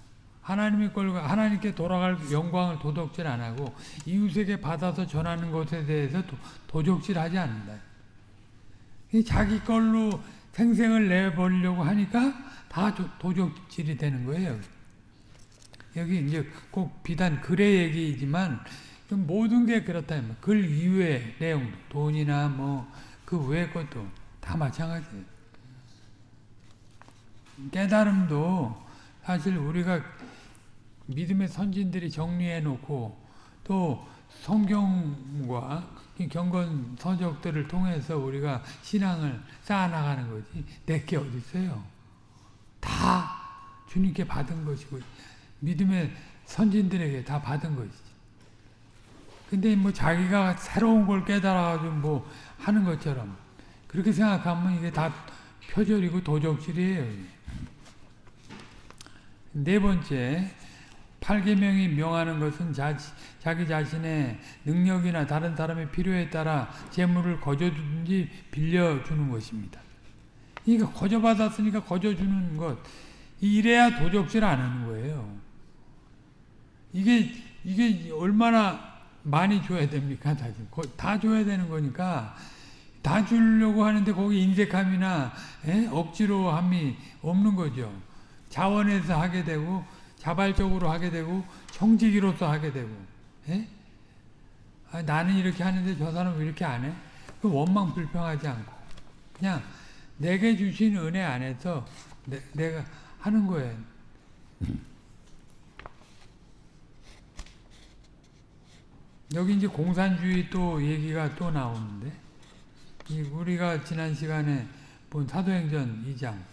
하나님의 걸 하나님께 돌아갈 영광을 도덕질 안 하고 이웃에게 받아서 전하는 것에 대해서 도, 적질하지 않는다. 이 자기 걸로 생생을 내버리려고 하니까 다 도- 도적질이 되는 거예요. 여기 이제 꼭 비단 글의 얘기이지만 좀 모든 게 그렇다. 글 이외의 내용도 돈이나 뭐 그 외의 것도 다 마찬가지예요. 깨달음도 사실 우리가 믿음의 선진들이 정리해 놓고 또 성경과 이 경건 서적들을 통해서 우리가 신앙을 쌓아나가는 거지 내게 어디 있어요? 다 주님께 받은 것이고 믿음의 선진들에게 다 받은 것이지. 근데 뭐 자기가 새로운 걸 깨달아가지고 뭐 하는 것처럼 그렇게 생각하면 이게 다 표절이고 도적질이에요. 네 번째, 팔계명이 명하는 것은 자, 자기 자신의 능력이나 다른 사람의 필요에 따라 재물을 거저주든지 빌려주는 것입니다. 그러니까 거저받았으니까 거저주는 것. 이래야 도적질 안 하는 거예요. 이게, 이게 얼마나 많이 줘야 됩니까? 다, 다 줘야 되는 거니까 다 주려고 하는데 거기 인색함이나 에? 억지로 함이 없는 거죠. 자원해서 하게 되고 자발적으로 하게 되고 청지기로서 하게 되고 에? 아, 나는 이렇게 하는데 저 사람은 왜 이렇게 안 해? 그 원망 불평하지 않고 그냥 내게 주신 은혜 안에서 내, 내가 하는 거예요. 여기 이제 공산주의 또 얘기가 또 나오는데 이 우리가 지난 시간에 본 사도행전 2장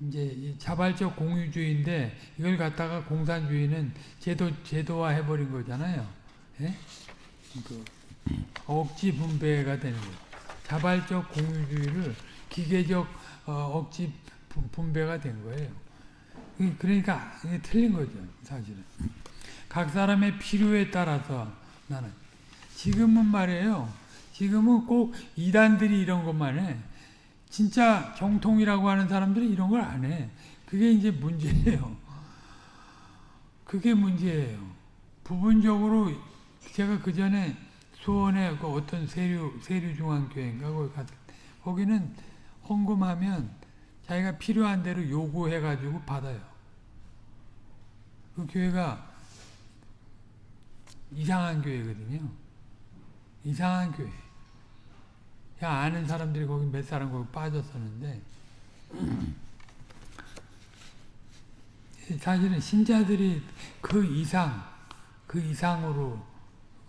이제 자발적 공유주의인데 이걸 갖다가 공산주의는 제도 제도화 해버린 거잖아요. 예? 그 억지 분배가 되는 거예요. 자발적 공유주의를 기계적 어, 억지 분- 분배가 된 거예요. 이- 그러니까 이게 틀린 거죠, 사실은. 각 사람의 필요에 따라서 나는 지금은 말이에요. 지금은 꼭 이단들이 이런 것만 해. 진짜 정통이라고 하는 사람들은 이런 걸 안 해. 그게 이제 문제예요. 그게 문제예요. 부분적으로 제가 그 전에 수원에 그 어떤 세류 세류 중앙교회인가 거기 때 거기는 헌금하면 자기가 필요한 대로 요구해 가지고 받아요. 그 교회가 이상한 교회거든요. 이상한 교회. 그냥 아는 사람들이 거기 몇 사람 거기 빠졌었는데 사실은 신자들이 그 이상 그 이상으로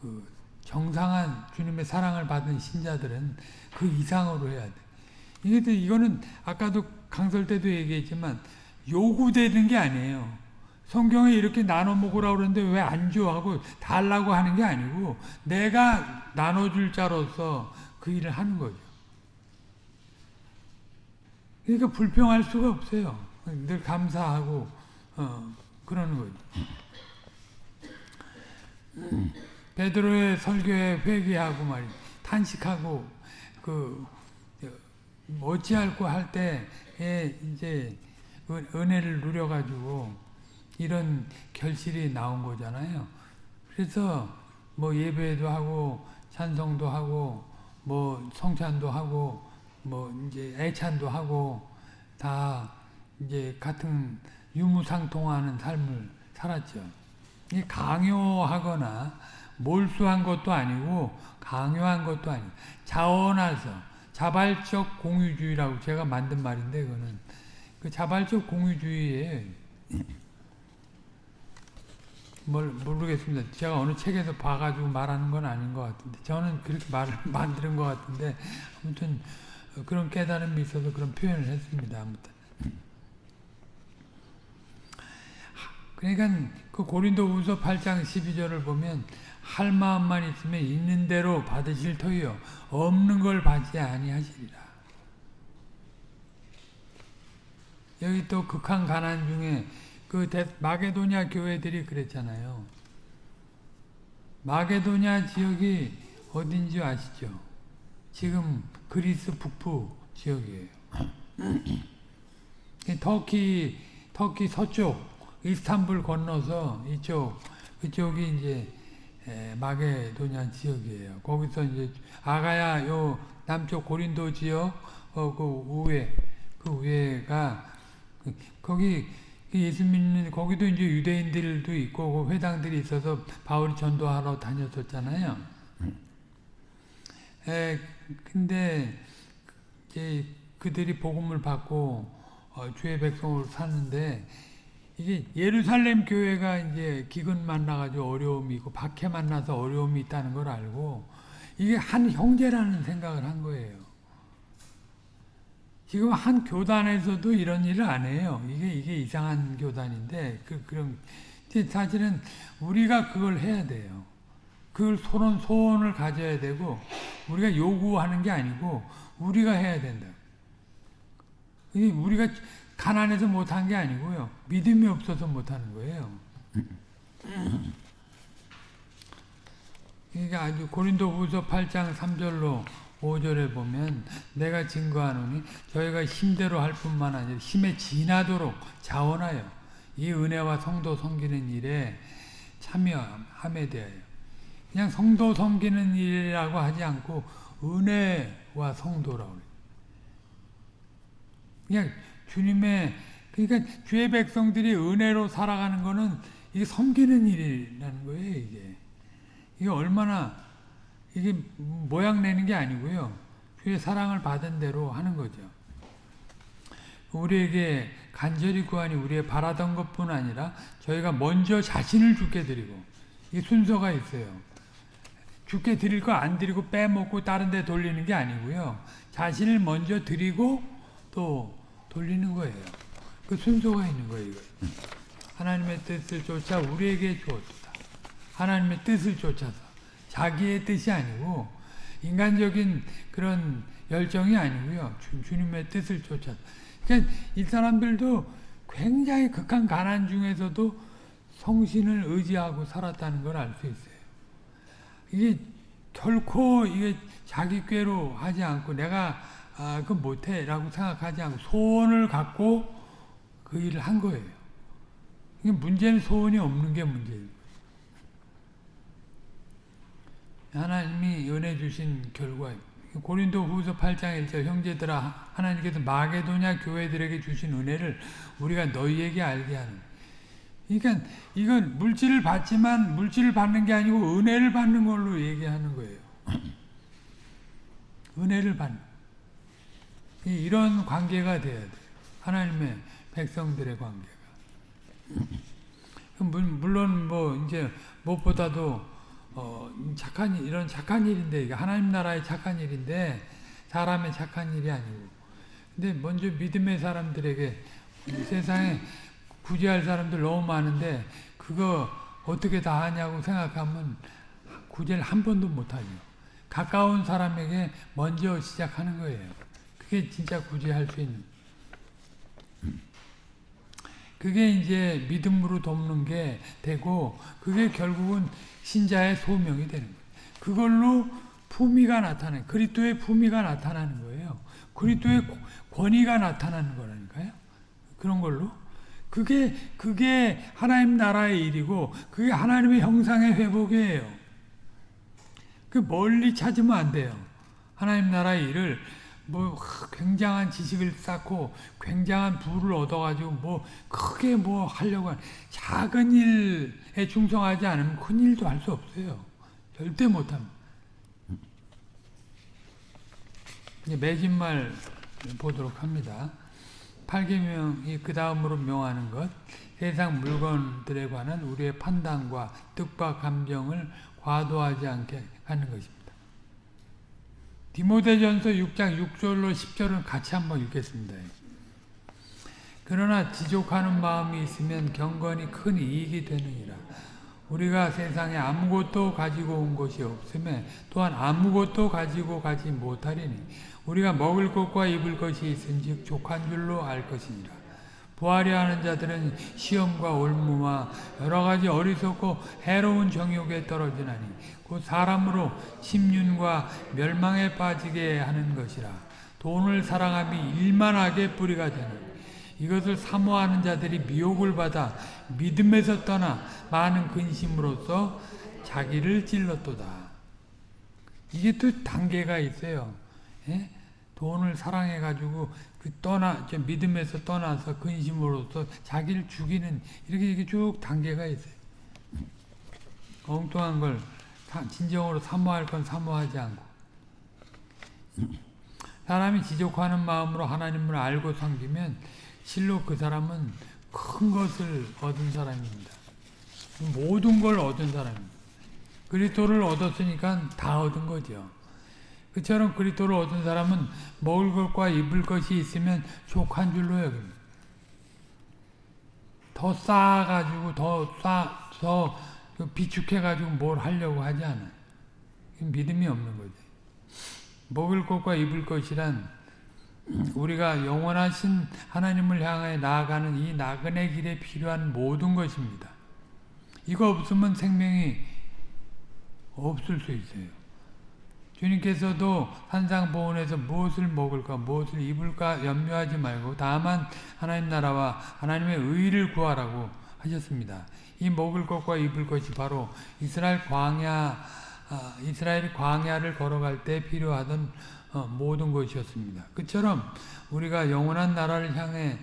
그 정상한 주님의 사랑을 받은 신자들은 그 이상으로 해야 돼. 또 이거는 아까도 강설 때도 얘기했지만 요구되는 게 아니에요. 성경에 이렇게 나눠 먹으라고 그러는데 왜 안 줘? 하고 달라고 하는 게 아니고 내가 나눠줄 자로서 그 일을 하는 거죠. 그러니까 불평할 수가 없어요. 늘 감사하고 어, 그러는 거죠. 베드로의 설교에 회개하고 말이 탄식하고 그 어찌할고 할 때에 이제 은- 은혜를 누려가지고 이런 결실이 나온 거잖아요. 그래서 뭐 예배도 하고 찬송도 하고 뭐 성찬도 하고 뭐 이제 애찬도 하고 다 이제 같은 유무상통하는 삶을 살았죠. 이 강요하거나 몰수한 것도 아니고 강요한 것도 아니고 자원해서 자발적 공유주의라고 제가 만든 말인데 그거는 그 자발적 공유주의에 뭘 모르겠습니다. 제가 어느 책에서 봐가지고 말하는 건 아닌 것 같은데 저는 그렇게 말을 <laughs> 만드는 것 같은데 아무튼 그런 깨달음이 있어서 그런 표현을 했습니다. 아무튼 그러니까 그 고린도후서 8장 12절을 보면 할 마음만 있으면 있는 대로 받으실 터이요 없는 걸 받지 아니하시리라. 여기 또 극한 가난 중에 그 데- 마게도냐 교회들이 그랬잖아요. 마게도냐 지역이 어딘지 아시죠? 지금 그리스 북부 지역이에요. 이 터키 터키 서쪽 이스탄불 건너서 이쪽 그쪽이 이제 에, 마게도냐 지역이에요. 거기서 이제 아가야 요 남쪽 고린도 지역 어, 그 우회 그 우회가 그- 거기 그 예수 믿는 거기도 이제 유대인들도 있고 그 회당들이 있어서 바울이 전도하러 다녔었잖아요. 에 근데 이제 그들이 복음을 받고 어, 주의 백성으로 사는데 이게 예루살렘 교회가 이제 기근 만나가지고 어려움이 있고 박해 만나서 어려움이 있다는 걸 알고 이게 한 형제라는 생각을 한 거예요. 지금 한 교단에서도 이런 일을 안 해요. 이게 이게 이상한 교단인데 그 이제 사실은 우리가 그걸 해야 돼요. 그걸 소원 소원을 가져야 되고 우리가 요구하는 게 아니고 우리가 해야 된다. 이 우리가 가난해서 못한 게 아니고요. 믿음이 없어서 못하는 거예요. 이게 아주 고린도후서 8장 3절로 5절에 보면 내가 증거하노니 저희가 힘대로 할 뿐만 아니라 힘에 지나도록 자원하여 이 은혜와 성도 섬기는 일에 참여함에 대하여 그냥 성도 섬기는 일이라고 하지 않고 은혜와 성도라고. 그냥 주님의 그러니까 주의 백성들이 은혜로 살아가는 거는 이게 섬기는 일이라는 거예요, 이게. 이게 얼마나 이게 모양 내는 게 아니고요. 주의 사랑을 받은 대로 하는 거죠. 우리에게 간절히 구하니 우리의 바라던 것뿐 아니라 저희가 먼저 자신을 죽게 드리고 이 순서가 있어요. 죽게 드릴 거 안 드리고 빼먹고 다른 데 돌리는 게 아니고요. 자신을 먼저 드리고 또 돌리는 거예요. 그 순서가 있는 거예요. 하나님의 뜻을 쫓아 우리에게 주었다. 하나님의 뜻을 쫓아서 자기의 뜻이 아니고 인간적인 그런 열정이 아니고요. 주, 주님의 뜻을 쫓아서. 그러니까 이 사람들도 굉장히 극한 가난 중에서도 성신을 의지하고 살았다는 걸 알 수 있어요. 이게 결코 이게 자기 꾀로 하지 않고 내가 아, 그 못해 라고 생각하지 않고 소원을 갖고 그 일을 한 거예요. 문제는 소원이 없는 게 문제예요. 하나님이 은혜 주신 결과 고린도 후서 8장 1절 형제들아 하나님께서 마게도냐 교회들에게 주신 은혜를 우리가 너희에게 알게 하는 그러니까 이건 물질을 받지만 물질을 받는 게 아니고 은혜를 받는 걸로 얘기하는 거예요. <clears throat> 은혜를 받는 이런 관계가 돼야 돼요. 하나님의 백성들의 관계가. <clears throat> 물론 뭐 이제 무엇보다도 어 착한 일, 이런 착한 일인데 하나님 나라의 착한 일인데 사람의 착한 일이 아니고 근데 먼저 믿음의 사람들에게 세상에 구제할 사람들 너무 많은데 그거 어떻게 다 하냐고 생각하면 구제를 한 번도 못하죠. 가까운 사람에게 먼저 시작하는 거예요. 그게 진짜 구제할 수 있는. 그게 이제 믿음으로 돕는 게 되고 그게 결국은 신자의 소명이 되는 거예요. 그걸로 품위가 나타나는 그리스도의 품위가 나타나는 거예요. 그리스도의 권위가 나타나는 거라니까요. 그런 걸로 그게 그게 하나님 나라의 일이고 그게 하나님의 형상의 회복이에요. 그 멀리 찾으면 안 돼요. 하나님 나라의 일을 뭐 굉장한 지식을 쌓고 굉장한 부를 얻어가지고 뭐 크게 뭐 하려고 하는 작은 일에 충성하지 않으면 큰 일도 할 수 없어요. 절대 못합니다. 매진말 보도록 합니다. 8계명이 그 다음으로 명하는 것 세상 물건들에 관한 우리의 판단과 뜻과 감정을 과도하지 않게 하는 것입니다. 디모데전서 6장 6절로 10절은 같이 한번 읽겠습니다. 그러나 지족하는 마음이 있으면 경건이 큰 이익이 되느니라. 우리가 세상에 아무것도 가지고 온 것이 없음에 또한 아무것도 가지고 가지 못하리니 우리가 먹을 것과 입을 것이 있은즉 족한 줄로 알 것이니라. 부하려 하는 자들은 시험과 올무와 여러 가지 어리석고 해로운 정욕에 떨어지나니 곧 사람으로 침륜과 멸망에 빠지게 하는 것이라. 돈을 사랑함이 일만하게 뿌리가 되는 이것을 사모하는 자들이 미혹을 받아 믿음에서 떠나 많은 근심으로써 자기를 찔렀도다. 이게 또 단계가 있어요. 예? 돈을 사랑해 가지고 그 떠나 저 믿음에서 떠나서 근심으로서 자기를 죽이는 이렇게 이렇게 쭉 단계가 있어요. 엉뚱한 걸 사- 진정으로 사모할 건 사모하지 않고 사람이 지족하는 마음으로 하나님을 알고 섬기면 실로 그 사람은 큰 것을 얻은 사람입니다. 모든 걸 얻은 사람입니다. 그리스도를 얻었으니까 다 얻은 거죠. 그처럼 그리스도를 얻은 사람은 먹을 것과 입을 것이 있으면 족한 줄로 여깁니다. 더 쌓아가지고 더 쌓, 더 비축해가지고 뭘 하려고 하지 않아요. 믿음이 없는 거죠. 먹을 것과 입을 것이란 우리가 영원하신 하나님을 향해 나아가는 이 나그네 길에 필요한 모든 것입니다. 이거 없으면 생명이 없을 수 있어요. 주님께서도 산상보훈에서 무엇을 먹을까 무엇을 입을까 염려하지 말고 다만 하나님 나라와 하나님의 의를 구하라고 하셨습니다. 이 먹을 것과 입을 것이 바로 이스라엘 광야 아, 이스라엘이 광야를 걸어갈 때 필요하던 어, 모든 것이었습니다. 그처럼 우리가 영원한 나라를 향해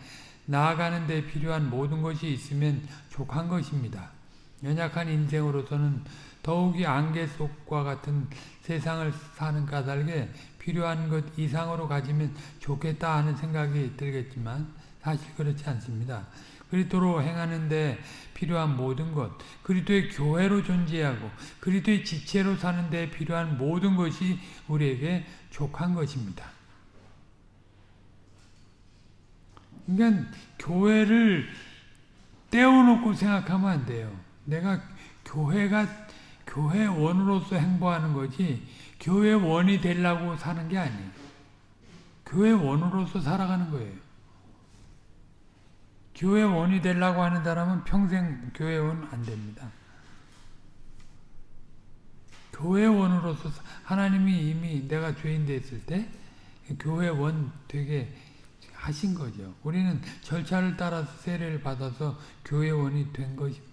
나아가는 데 필요한 모든 것이 있으면 족한 것입니다. 연약한 인생으로서는 더욱이 안개 속과 같은 세상을 사는 까닭에 필요한 것 이상으로 가지면 좋겠다 하는 생각이 들겠지만 사실 그렇지 않습니다. 그리스도로 행하는데 필요한 모든 것, 그리스도의 교회로 존재하고 그리스도의 지체로 사는 데 필요한 모든 것이 우리에게 족한 것입니다. 그러니까 교회를 떼어놓고 생각하면 안 돼요. 내가 교회가 교회원으로서 행보하는 거지 교회원이 되려고 사는 게 아니에요. 교회원으로서 살아가는 거예요. 교회원이 되려고 하는 사람은 평생 교회원 안 됩니다. 교회원으로서 하나님이 이미 내가 죄인 됐을 때 교회원 되게 하신 거죠. 우리는 절차를 따라서 세례를 받아서 교회원이 된 것입니다.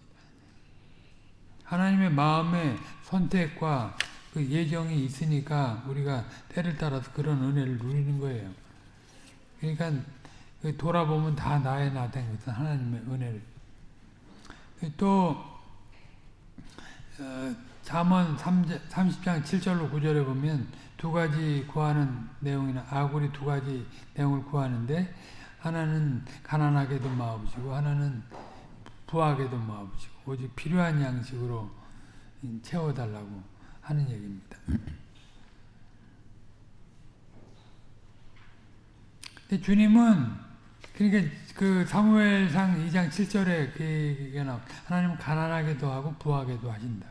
하나님의 마음의 선택과 그 예정이 있으니까 우리가 때를 따라서 그런 은혜를 누리는 거예요. 그러니까 돌아보면 다 나의 나된 것은 하나님의 은혜를. 또 어, 잠언 30장 7절로 9절에 보면 두 가지 구하는 내용이나 아구리 두 가지 내용을 구하는데 하나는 가난하게도 마옵시고 하나는 부하게도 마옵시고 오직 필요한 양식으로 채워달라고 하는 얘기입니다. 근데 주님은 그러니까 그 사무엘상 2장 7절에 그게 나 하나님은 가난하게도 하고 부하게도 하신다.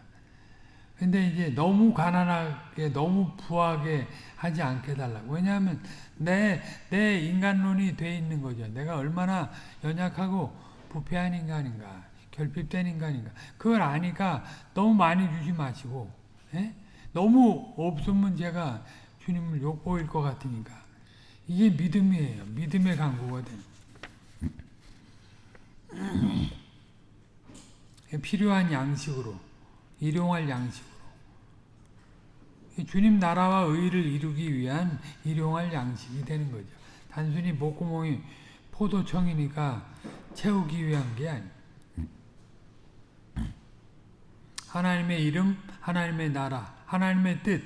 근데 이제 너무 가난하게 너무 부하게 하지 않게 달라고. 왜냐하면 내, 내 인간론이 돼 있는 거죠. 내가 얼마나 연약하고 부패한 인간인가. 결핍된 인간인가. 그걸 아니까 너무 많이 주지 마시고 예? 너무 없으면 제가 주님을 욕보일 것 같으니까 이게 믿음이에요. 믿음의 강구거든. 필요한 양식으로 일용할 양식으로 주님 나라와 의를 이루기 위한 일용할 양식이 되는 거죠. 단순히 목구멍이 포도청이니까 채우기 위한 게 아니에요. 하나님의 이름, 하나님의 나라, 하나님의 뜻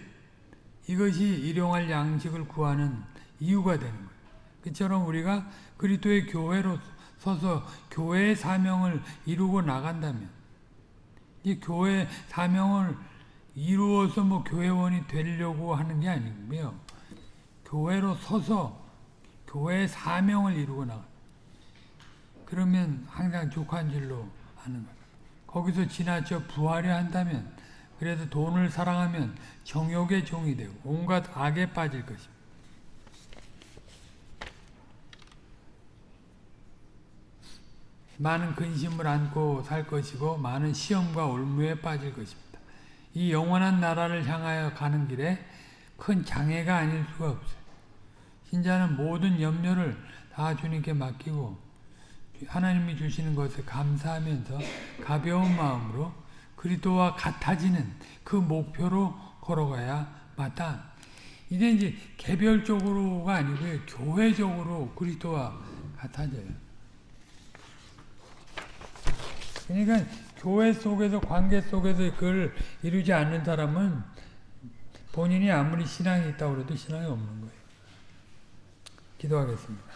이것이 일용할 양식을 구하는 이유가 되는 거예요. 그처럼 우리가 그리스도의 교회로 서서 교회의 사명을 이루고 나간다면 이 교회 사명을 이루어서 뭐 교회원이 되려고 하는 게 아니고요. 교회로 서서 교회의 사명을 이루고 나가. 그러면 항상 족한 줄로 하는 거예요. 거기서 지나쳐 부하려 한다면 그래도 돈을 사랑하면 정욕의 종이 되고 온갖 악에 빠질 것입니다. 많은 근심을 안고 살 것이고 많은 시험과 올무에 빠질 것입니다. 이 영원한 나라를 향하여 가는 길에 큰 장애가 아닐 수가 없어요. 신자는 모든 염려를 다 주님께 맡기고 하나님이 주시는 것에 감사하면서 가벼운 마음으로 그리스도와 같아지는 그 목표로 걸어가야 마땅. 이게 이제 개별적으로가 아니고요. 교회적으로 그리스도와 같아져요. 그러니까 교회 속에서 관계 속에서 그걸 이루지 않는 사람은 본인이 아무리 신앙이 있다고 해도 신앙이 없는 거예요. 기도하겠습니다.